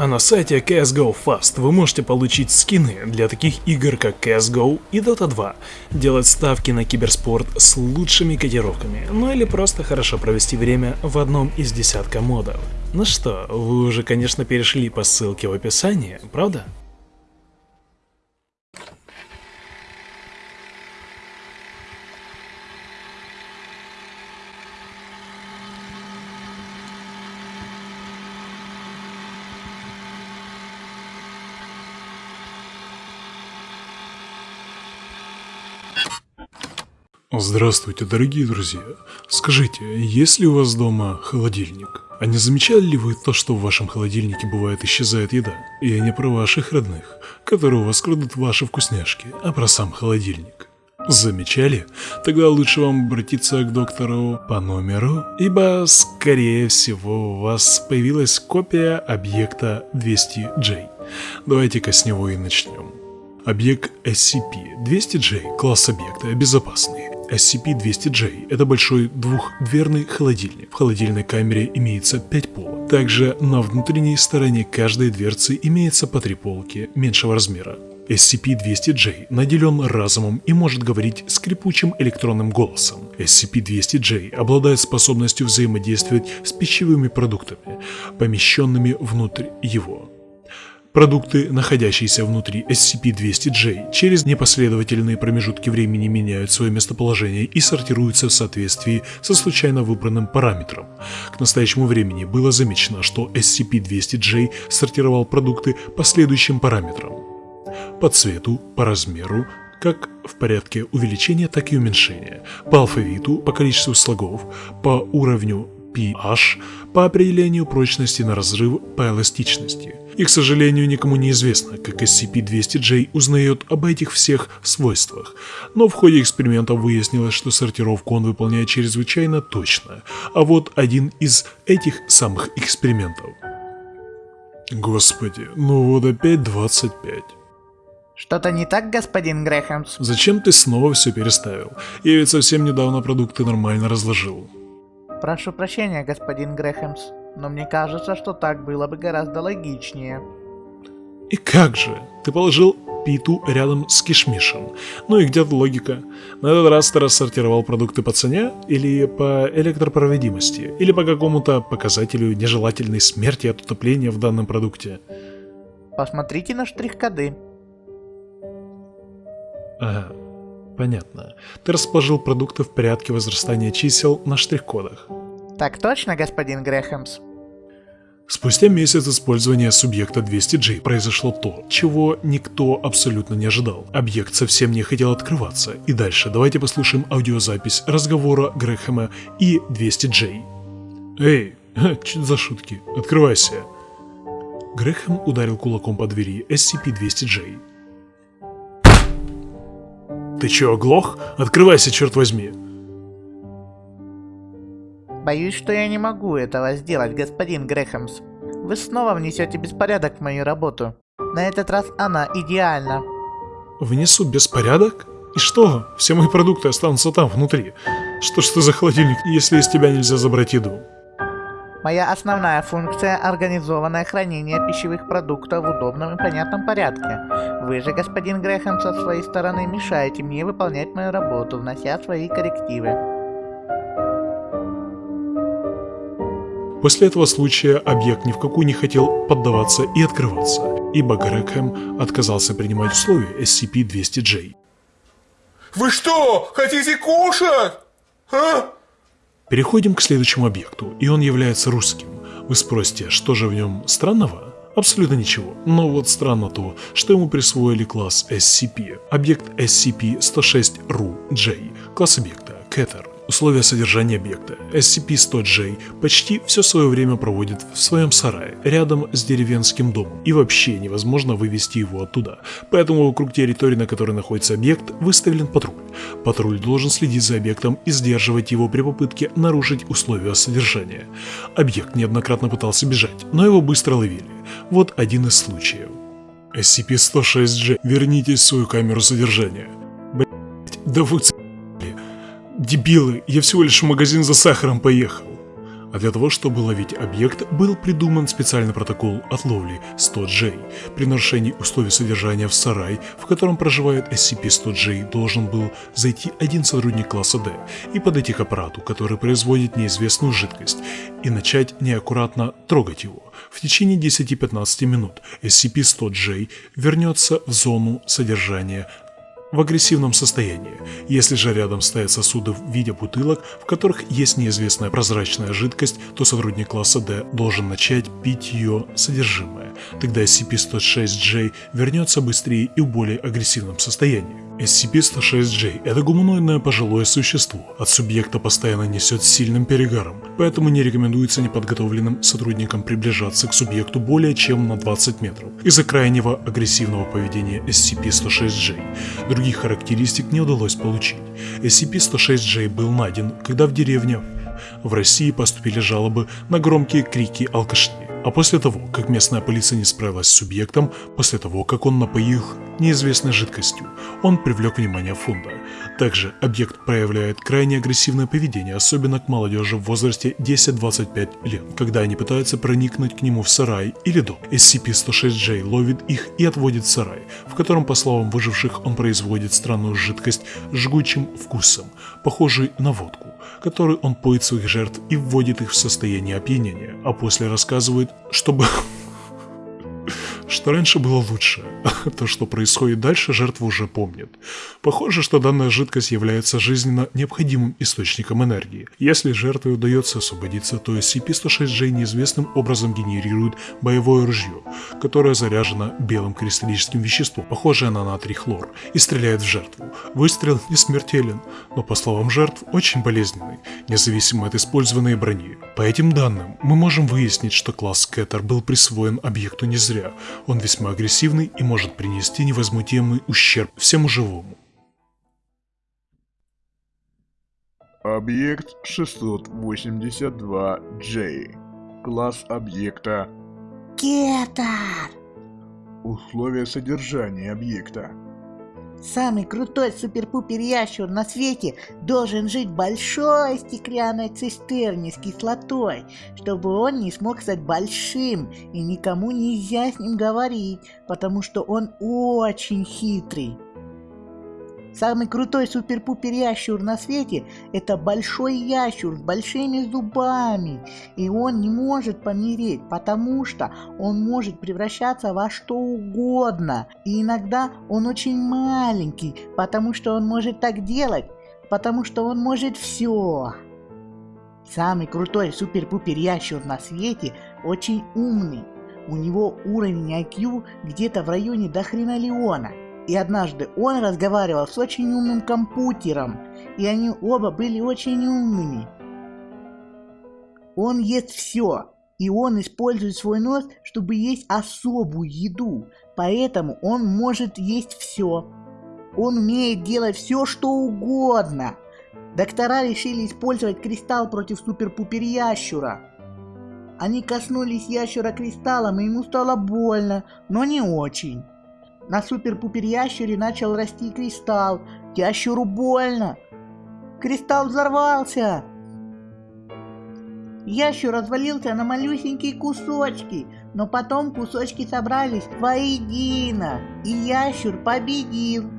А на сайте CSGO Fast вы можете получить скины для таких игр как CSGO и Dota 2, делать ставки на киберспорт с лучшими котировками, ну или просто хорошо провести время в одном из десятка модов. Ну что, вы уже конечно перешли по ссылке в описании, правда? Здравствуйте, дорогие друзья. Скажите, есть ли у вас дома холодильник? А не замечали ли вы то, что в вашем холодильнике бывает исчезает еда? И не про ваших родных, которые у вас крадут ваши вкусняшки, а про сам холодильник. Замечали? Тогда лучше вам обратиться к доктору по номеру, ибо, скорее всего, у вас появилась копия объекта 200J. Давайте-ка с него и начнем. Объект SCP-200J, класс объекта, безопасный. SCP-200J – это большой двухдверный холодильник. В холодильной камере имеется 5 полок. Также на внутренней стороне каждой дверцы имеется по три полки меньшего размера. SCP-200J наделен разумом и может говорить скрипучим электронным голосом. SCP-200J обладает способностью взаимодействовать с пищевыми продуктами, помещенными внутрь его. Продукты, находящиеся внутри SCP-200J, через непоследовательные промежутки времени меняют свое местоположение и сортируются в соответствии со случайно выбранным параметром. К настоящему времени было замечено, что SCP-200J сортировал продукты по следующим параметрам. По цвету, по размеру, как в порядке увеличения, так и уменьшения, по алфавиту, по количеству слогов, по уровню pH, по определению прочности на разрыв, по эластичности – и, к сожалению, никому не известно, как SCP-200J узнает об этих всех свойствах. Но в ходе эксперимента выяснилось, что сортировку он выполняет чрезвычайно точно. А вот один из этих самых экспериментов. Господи, ну вот опять 25. Что-то не так, господин Грэхэмс? Зачем ты снова все переставил? Я ведь совсем недавно продукты нормально разложил. Прошу прощения, господин Грэхэмс но мне кажется, что так было бы гораздо логичнее. И как же? Ты положил питу рядом с кишмишем. Ну и где тут логика? На этот раз ты рассортировал продукты по цене, или по электропроводимости, или по какому-то показателю нежелательной смерти от утопления в данном продукте. Посмотрите на штрих-коды. Ага, понятно. Ты расположил продукты в порядке возрастания чисел на штрих-кодах. Так точно, господин Грэхэмс? Спустя месяц использования субъекта 200G произошло то, чего никто абсолютно не ожидал. Объект совсем не хотел открываться. И дальше давайте послушаем аудиозапись разговора Грэхэма и 200J. «Эй, что за шутки? Открывайся!» Грэхэм ударил кулаком по двери SCP-200J. «Ты чё, оглох? Открывайся, черт возьми!» Боюсь, что я не могу этого сделать, господин Грэхэмс. Вы снова внесете беспорядок в мою работу. На этот раз она идеальна. Внесу беспорядок? И что? Все мои продукты останутся там, внутри. Что ж ты за холодильник, если из тебя нельзя забрать еду? Моя основная функция – организованное хранение пищевых продуктов в удобном и понятном порядке. Вы же, господин Грэхэм, со своей стороны мешаете мне выполнять мою работу, внося свои коррективы. После этого случая объект ни в какую не хотел поддаваться и открываться, ибо Грэкхэм отказался принимать условия SCP-200J. Вы что, хотите кушать? А? Переходим к следующему объекту, и он является русским. Вы спросите, что же в нем странного? Абсолютно ничего. Но вот странно то, что ему присвоили класс SCP. Объект SCP-106-RU-J. Класс объекта – Кетер. Условия содержания объекта. SCP-100J почти все свое время проводит в своем сарае, рядом с деревенским домом, и вообще невозможно вывести его оттуда. Поэтому вокруг территории, на которой находится объект, выставлен патруль. Патруль должен следить за объектом и сдерживать его при попытке нарушить условия содержания. Объект неоднократно пытался бежать, но его быстро ловили. Вот один из случаев. SCP-106J, вернитесь в свою камеру содержания. Блять, да вы Дебилы, я всего лишь в магазин за сахаром поехал. А для того, чтобы ловить объект, был придуман специальный протокол отловли 100J. При нарушении условий содержания в сарай, в котором проживает SCP-100J, должен был зайти один сотрудник класса D и подойти к аппарату, который производит неизвестную жидкость, и начать неаккуратно трогать его. В течение 10-15 минут SCP-100J вернется в зону содержания в агрессивном состоянии. Если же рядом стоят сосуды в виде бутылок, в которых есть неизвестная прозрачная жидкость, то сотрудник класса D должен начать пить ее содержимое. Тогда SCP-106J вернется быстрее и в более агрессивном состоянии. SCP-106J – это гуманоидное пожилое существо. От субъекта постоянно несет сильным перегаром, поэтому не рекомендуется неподготовленным сотрудникам приближаться к субъекту более чем на 20 метров из-за крайнего агрессивного поведения SCP-106J. Других характеристик не удалось получить. SCP-106J был найден, когда в деревне в России поступили жалобы на громкие крики алкашни. А после того, как местная полиция не справилась с субъектом, после того, как он напоил неизвестной жидкостью, он привлек внимание фонда. Также объект проявляет крайне агрессивное поведение, особенно к молодежи в возрасте 10-25 лет, когда они пытаются проникнуть к нему в сарай или дом. SCP-106J ловит их и отводит в сарай, в котором, по словам выживших, он производит странную жидкость с жгучим вкусом, похожий на водку который он поет своих жертв и вводит их в состояние опьянения, а после рассказывает, чтобы что раньше было лучше. То, что происходит дальше, жертва уже помнит. Похоже, что данная жидкость является жизненно необходимым источником энергии. Если жертве удается освободиться, то SCP-106J неизвестным образом генерирует боевое ружье, которое заряжено белым кристаллическим веществом, похожее на натрий хлор, и стреляет в жертву. Выстрел не смертелен, но по словам жертв очень болезненный, независимо от использованной брони. По этим данным, мы можем выяснить, что класс Кэттер был присвоен объекту не зря. Он весьма агрессивный и может принести невозмутимый ущерб всему живому. Объект 682J. Класс объекта. Кетар! Условия содержания объекта. Самый крутой супер-пупер ящур на свете должен жить в большой стеклянной цистерне с кислотой, чтобы он не смог стать большим, и никому нельзя с ним говорить, потому что он очень хитрый. Самый крутой супер-пупер ящур на свете – это большой ящур с большими зубами. И он не может помереть, потому что он может превращаться во что угодно. И иногда он очень маленький, потому что он может так делать, потому что он может все. Самый крутой супер-пупер ящур на свете очень умный. У него уровень IQ где-то в районе до хренолеона. И однажды он разговаривал с очень умным компьютером, и они оба были очень умными. Он ест все, и он использует свой нос, чтобы есть особую еду, поэтому он может есть все. Он умеет делать все, что угодно. Доктора решили использовать кристалл против супер-пупер ящура. Они коснулись ящура кристаллом, и ему стало больно, но не очень. На супер-пупер ящере начал расти кристалл. Ящеру больно. Кристалл взорвался. Ящер развалился на малюсенькие кусочки, но потом кусочки собрались воедино, и ящер победил.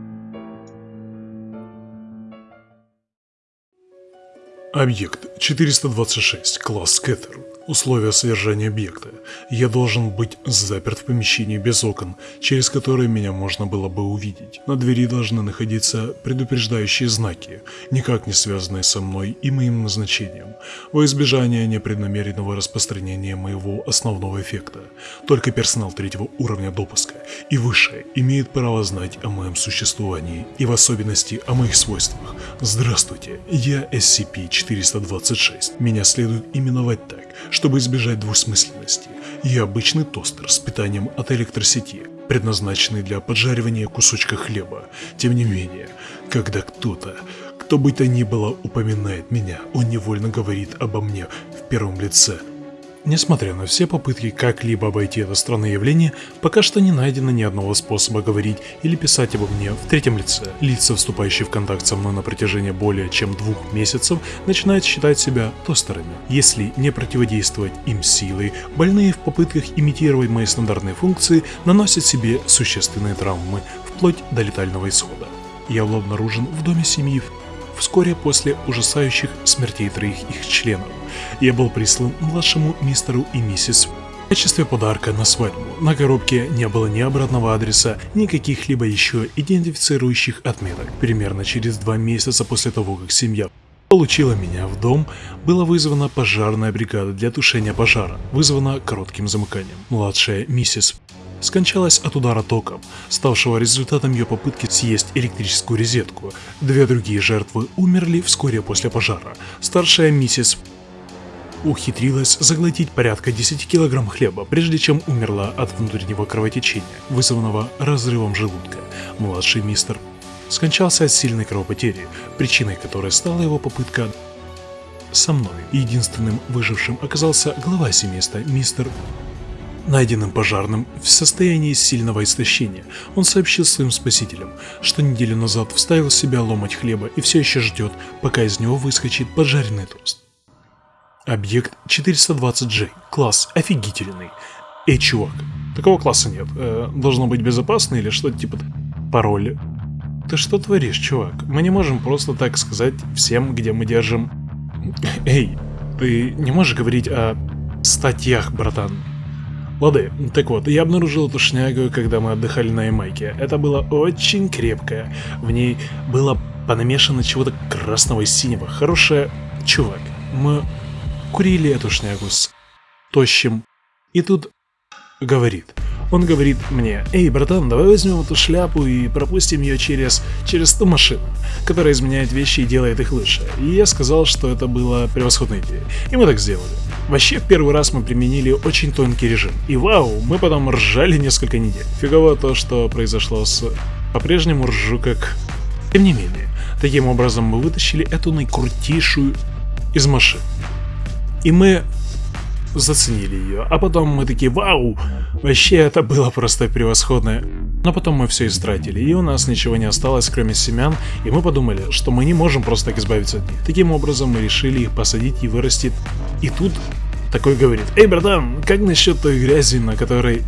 Объект 426, класс Кэтер. Условия содержания объекта. Я должен быть заперт в помещении без окон, через которые меня можно было бы увидеть. На двери должны находиться предупреждающие знаки, никак не связанные со мной и моим назначением, во избежание непреднамеренного распространения моего основного эффекта. Только персонал третьего уровня допуска и выше имеет право знать о моем существовании и в особенности о моих свойствах. Здравствуйте, я SCP-426. Меня следует именовать так, чтобы избежать двусмысленности. Я обычный тостер с питанием от электросети, предназначенный для поджаривания кусочка хлеба. Тем не менее, когда кто-то, кто бы то ни было, упоминает меня, он невольно говорит обо мне в первом лице. Несмотря на все попытки как-либо обойти это странное явление, пока что не найдено ни одного способа говорить или писать обо мне в третьем лице. Лица, вступающие в контакт со мной на протяжении более чем двух месяцев, начинают считать себя тостерами. Если не противодействовать им силой, больные в попытках имитировать мои стандартные функции наносят себе существенные травмы, вплоть до летального исхода. Я был обнаружен в доме семьи вскоре после ужасающих смертей троих их членов. Я был прислан младшему мистеру и миссис в качестве подарка на свадьбу. На коробке не было ни обратного адреса, ни каких-либо еще идентифицирующих отметок. Примерно через два месяца после того, как семья получила меня в дом, была вызвана пожарная бригада для тушения пожара, вызвана коротким замыканием. Младшая миссис скончалась от удара током, ставшего результатом ее попытки съесть электрическую розетку. Две другие жертвы умерли вскоре после пожара. Старшая миссис ухитрилась заглотить порядка 10 килограмм хлеба, прежде чем умерла от внутреннего кровотечения, вызванного разрывом желудка. Младший мистер скончался от сильной кровопотери, причиной которой стала его попытка со мной. Единственным выжившим оказался глава семейства, мистер найденным пожарным в состоянии сильного истощения. Он сообщил своим спасителям, что неделю назад вставил в себя ломать хлеба и все еще ждет, пока из него выскочит поджаренный тост. Объект 420J. Класс офигительный. Эй, чувак, такого класса нет. Э, должно быть безопасно или что-то типа пароль. Ты что творишь, чувак? Мы не можем просто так сказать всем, где мы держим... Эй, ты не можешь говорить о статьях, братан. Лады, так вот, я обнаружил эту шнягу, когда мы отдыхали на Ямайке. Это было очень крепкое. В ней было понамешано чего-то красного и синего. Хорошая... Чувак, мы курили эту шнягу с тощим. И тут говорит. Он говорит мне, эй, братан, давай возьмем эту шляпу и пропустим ее через, через ту машину, которая изменяет вещи и делает их лучше. И я сказал, что это была превосходная идея. И мы так сделали. Вообще, первый раз мы применили очень тонкий режим. И вау, мы потом ржали несколько недель. Фигово то, что произошло с... По-прежнему ржу как... Тем не менее, таким образом мы вытащили эту наикрутейшую из машин. И мы заценили ее. А потом мы такие, вау, вообще это было просто превосходно. Но потом мы все истратили, и у нас ничего не осталось, кроме семян, и мы подумали, что мы не можем просто так избавиться от них. Таким образом мы решили их посадить и вырастить. И тут такой говорит, эй, братан, как насчет той грязи, на которой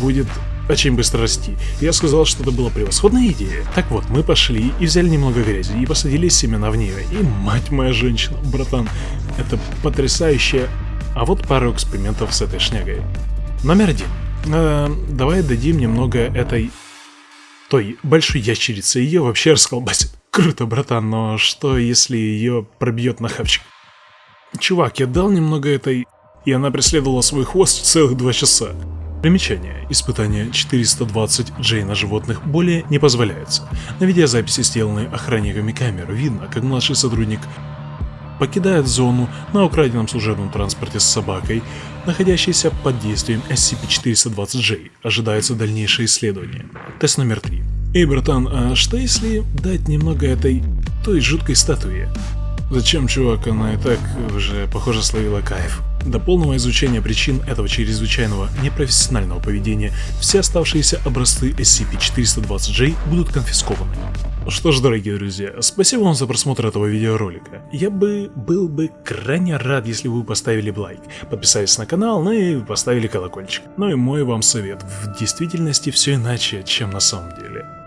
будет очень быстро расти. Я сказал, что это была превосходная идея. Так вот, мы пошли и взяли немного грязи и посадили семена в нее. И мать моя женщина, братан, это потрясающая а вот пару экспериментов с этой шнягой. Номер один. Э, давай дадим немного этой... той большой ящерицы, ее вообще расколбасит. Круто, братан, но что если ее пробьет на хавчик? Чувак, я дал немного этой... И она преследовала свой хвост целых два часа. Примечание. Испытание 420 J на животных более не позволяется. На видеозаписи, сделанной охранниками камер, видно, как младший сотрудник покидает зону на украденном служебном транспорте с собакой, находящейся под действием SCP-420J. Ожидается дальнейшее исследование. Тест номер 3. Эй, братан, а что если дать немного этой... той жуткой статуи? Зачем, чувак, она и так уже, похоже, словила кайф. До полного изучения причин этого чрезвычайного непрофессионального поведения все оставшиеся образцы SCP-420J будут конфискованы. Что ж, дорогие друзья, спасибо вам за просмотр этого видеоролика. Я бы был бы крайне рад, если вы поставили лайк, подписались на канал, ну и поставили колокольчик. Ну и мой вам совет, в действительности все иначе, чем на самом деле.